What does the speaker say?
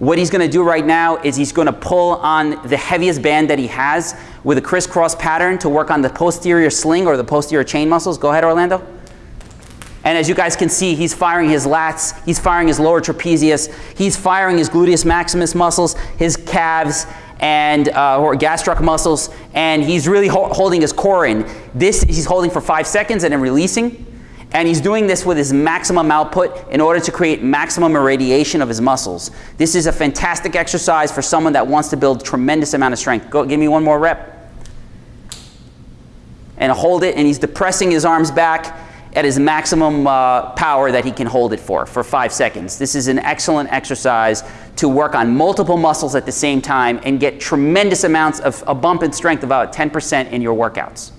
What he's going to do right now is he's going to pull on the heaviest band that he has with a crisscross pattern to work on the posterior sling or the posterior chain muscles. Go ahead, Orlando. And as you guys can see, he's firing his lats, he's firing his lower trapezius, he's firing his gluteus maximus muscles, his calves, and uh, or gastroc muscles, and he's really ho holding his core in. This he's holding for five seconds and then releasing. And he's doing this with his maximum output in order to create maximum irradiation of his muscles. This is a fantastic exercise for someone that wants to build tremendous amount of strength. Go, give me one more rep. And hold it, and he's depressing his arms back at his maximum uh, power that he can hold it for, for five seconds. This is an excellent exercise to work on multiple muscles at the same time and get tremendous amounts of a bump in strength, about 10% in your workouts.